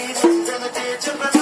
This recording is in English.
Infinity to my